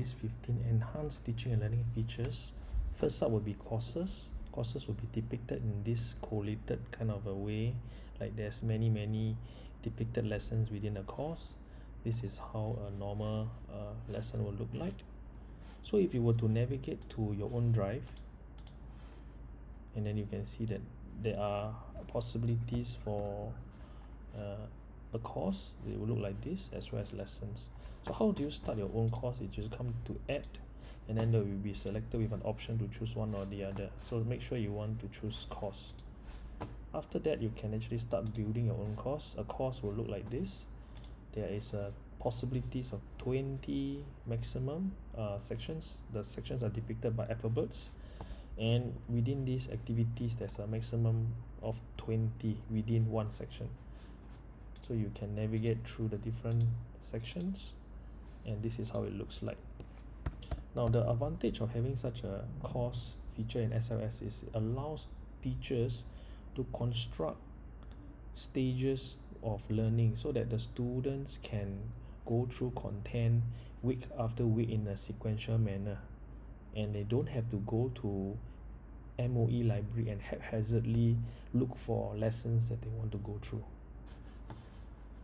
These 15 enhanced teaching and learning features. First up will be courses. Courses will be depicted in this collated kind of a way, like there's many, many depicted lessons within a course. This is how a normal uh, lesson will look like. So if you were to navigate to your own drive, and then you can see that there are possibilities for a course it will look like this as well as lessons. So how do you start your own course? You just come to add and then there will be selected with an option to choose one or the other. So make sure you want to choose course. After that you can actually start building your own course. A course will look like this. There is a possibilities of 20 maximum uh, sections. The sections are depicted by alphabets. And within these activities there's a maximum of 20 within one section so you can navigate through the different sections and this is how it looks like. Now the advantage of having such a course feature in SLS is it allows teachers to construct stages of learning so that the students can go through content week after week in a sequential manner. And they don't have to go to MOE library and haphazardly look for lessons that they want to go through